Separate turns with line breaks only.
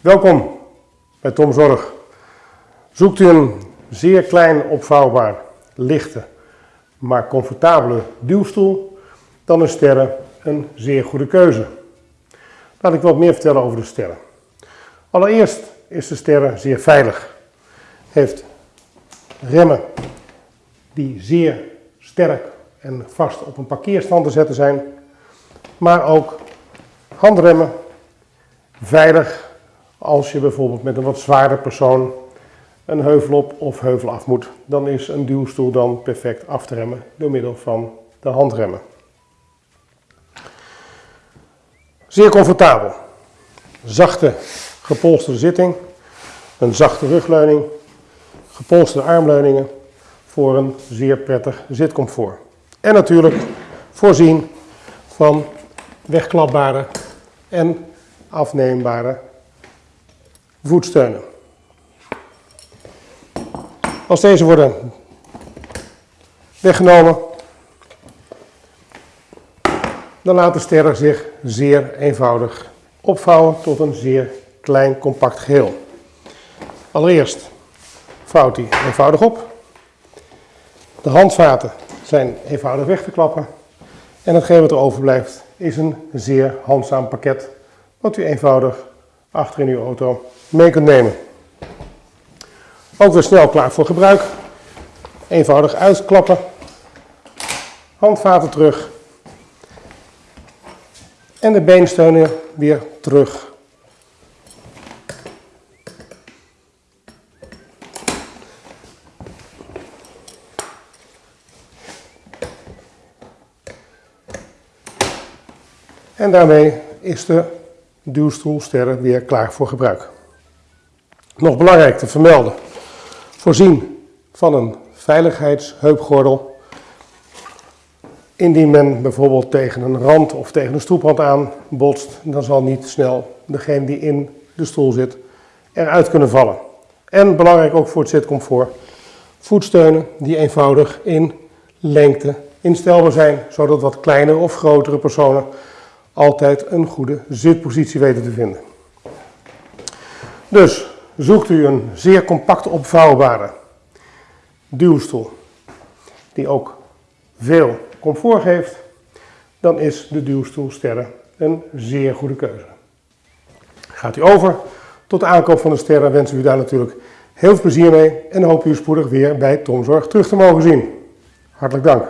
Welkom bij Tom Zorg. Zoekt u een zeer klein opvouwbaar, lichte, maar comfortabele duwstoel, dan is Sterren een zeer goede keuze. Laat ik wat meer vertellen over de Sterren. Allereerst is de Sterren zeer veilig. Heeft remmen die zeer sterk en vast op een parkeerstand te zetten zijn, maar ook handremmen veilig als je bijvoorbeeld met een wat zwaarder persoon een heuvel op of heuvel af moet. Dan is een duwstoel dan perfect af te remmen door middel van de handremmen. Zeer comfortabel. Zachte gepolsterde zitting, een zachte rugleuning, gepolsterde armleuningen voor een zeer prettig zitcomfort. En natuurlijk voorzien van wegklapbare en afneembare voetsteunen. Als deze worden weggenomen, dan laat de sterren zich zeer eenvoudig opvouwen tot een zeer klein compact geheel. Allereerst vouwt hij eenvoudig op. De handvaten zijn eenvoudig weg te klappen. En hetgeen wat er overblijft is een zeer handzaam pakket wat u eenvoudig achter in uw auto mee kunt nemen. Ook weer snel klaar voor gebruik. Eenvoudig uitklappen. Handvaten terug. En de beensteunen weer terug. En daarmee is de duwstoelsterren weer klaar voor gebruik. Nog belangrijk te vermelden, voorzien van een veiligheidsheupgordel. Indien men bijvoorbeeld tegen een rand of tegen een stoeprand aan botst, dan zal niet snel degene die in de stoel zit eruit kunnen vallen. En belangrijk ook voor het zitcomfort, voetsteunen die eenvoudig in lengte instelbaar zijn, zodat wat kleinere of grotere personen altijd een goede zitpositie weten te vinden. Dus zoekt u een zeer compact opvouwbare duwstoel die ook veel comfort geeft, dan is de duwstoel Sterren een zeer goede keuze. Gaat u over tot de aankoop van de Sterren wensen we u daar natuurlijk heel veel plezier mee en hoop u spoedig weer bij Tomzorg terug te mogen zien. Hartelijk dank.